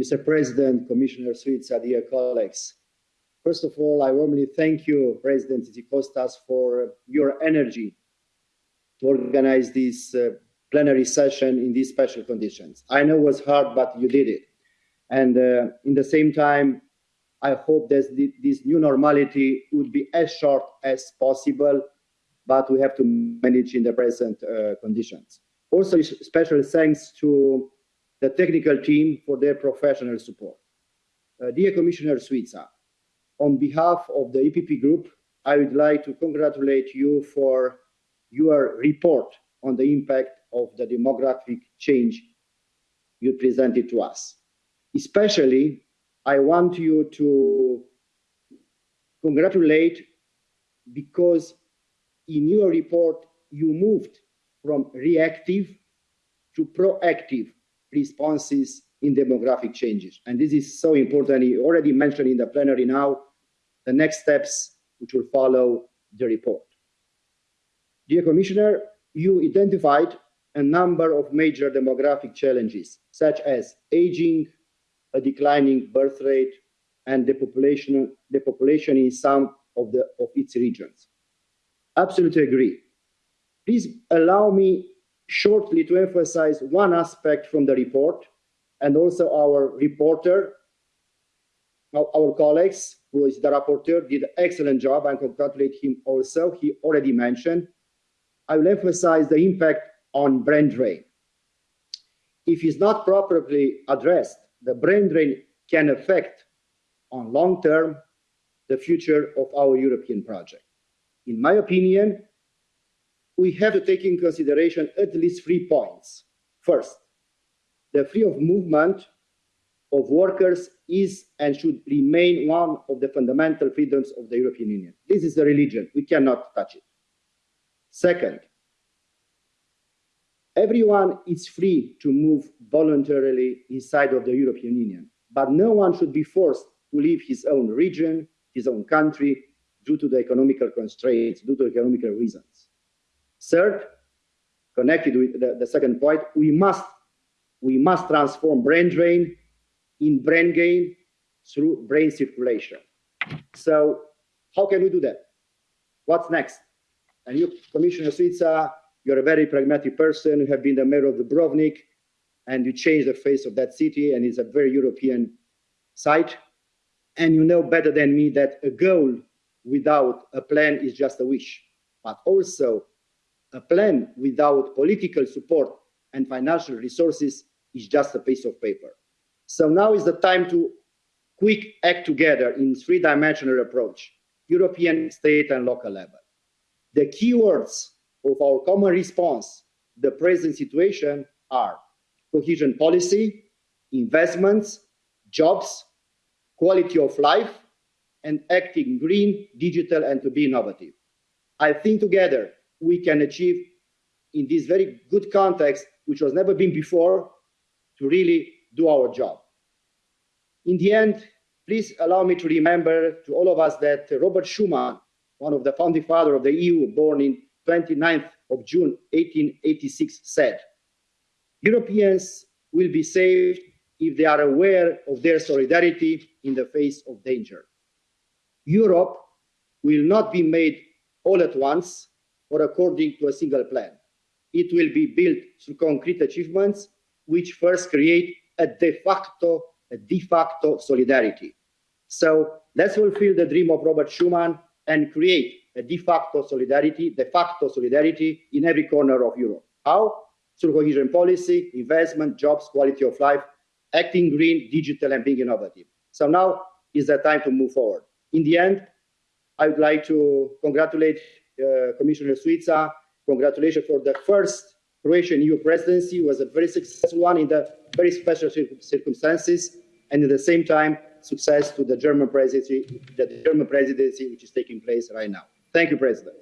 Mr. President, Commissioner Suica, dear colleagues. First of all, I warmly thank you, President Tzitzikostas, for your energy to organize this uh, plenary session in these special conditions. I know it was hard, but you did it. And uh, in the same time, I hope that this new normality would be as short as possible, but we have to manage in the present uh, conditions. Also, special thanks to the technical team for their professional support. Uh, dear Commissioner Suica, on behalf of the EPP group, I would like to congratulate you for your report on the impact of the demographic change you presented to us. Especially, I want you to congratulate because in your report, you moved from reactive to proactive responses in demographic changes. And this is so important. You already mentioned in the plenary now the next steps which will follow the report. Dear Commissioner, you identified a number of major demographic challenges, such as aging, a declining birth rate, and the population, the population in some of, the, of its regions. Absolutely agree. Please allow me shortly to emphasize one aspect from the report and also our reporter, our colleagues, who is the rapporteur, did an excellent job and congratulate him also. He already mentioned. I will emphasize the impact on brain drain. If it's not properly addressed, the brain drain can affect on long term the future of our European project. In my opinion, we have to take in consideration at least three points. First, the free of movement of workers is and should remain one of the fundamental freedoms of the European Union. This is a religion. We cannot touch it. Second, everyone is free to move voluntarily inside of the European Union, but no one should be forced to leave his own region, his own country, due to the economical constraints, due to economical reasons. Third, connected with the, the second point, we must, we must transform brain drain in brain gain through brain circulation. So how can we do that? What's next? And you, Commissioner Suica, you're a very pragmatic person. You have been the mayor of Dubrovnik, and you changed the face of that city, and it's a very European site. And you know better than me that a goal without a plan is just a wish, but also a plan without political support and financial resources is just a piece of paper. So now is the time to quick act together in three-dimensional approach, European, state, and local level. The keywords of our common response to the present situation are cohesion policy, investments, jobs, quality of life, and acting green, digital, and to be innovative. I think together we can achieve in this very good context, which was never been before, to really do our job. In the end, please allow me to remember to all of us that Robert Schuman, one of the founding fathers of the EU, born in 29th of June 1886, said, Europeans will be saved if they are aware of their solidarity in the face of danger. Europe will not be made all at once or according to a single plan. It will be built through concrete achievements, which first create a de facto, a de facto solidarity. So let's fulfill the dream of Robert Schuman and create a de facto solidarity, de facto solidarity in every corner of Europe. How? Through cohesion policy, investment, jobs, quality of life, acting green, digital, and being innovative. So now is the time to move forward. In the end, I would like to congratulate Uh, Commissioner Suica. Congratulations for the first Croatian EU presidency. It was a very successful one in the very special circumstances, and at the same time, success to the German presidency, the German presidency which is taking place right now. Thank you, President.